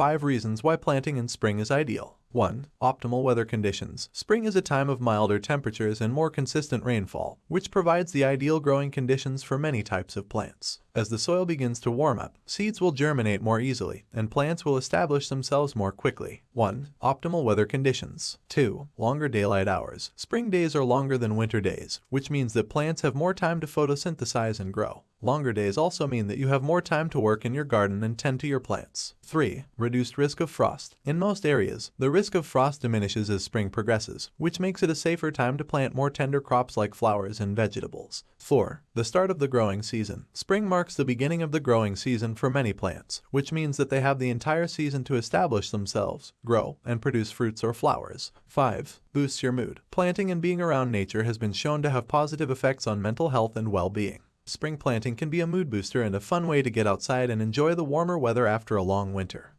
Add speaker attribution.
Speaker 1: 5 reasons why planting in spring is ideal. 1. Optimal weather conditions. Spring is a time of milder temperatures and more consistent rainfall, which provides the ideal growing conditions for many types of plants. As the soil begins to warm up, seeds will germinate more easily, and plants will establish themselves more quickly. 1. Optimal weather conditions. 2. Longer daylight hours. Spring days are longer than winter days, which means that plants have more time to photosynthesize and grow. Longer days also mean that you have more time to work in your garden and tend to your plants. 3. Reduced risk of frost. In most areas, the risk of frost diminishes as spring progresses, which makes it a safer time to plant more tender crops like flowers and vegetables. 4. The start of the growing season. Spring marks the beginning of the growing season for many plants, which means that they have the entire season to establish themselves, grow, and produce fruits or flowers. 5. Boosts your mood. Planting and being around nature has been shown to have positive effects on mental health and well-being. Spring planting can be a mood booster and a fun way to get outside and enjoy the warmer weather after a long winter.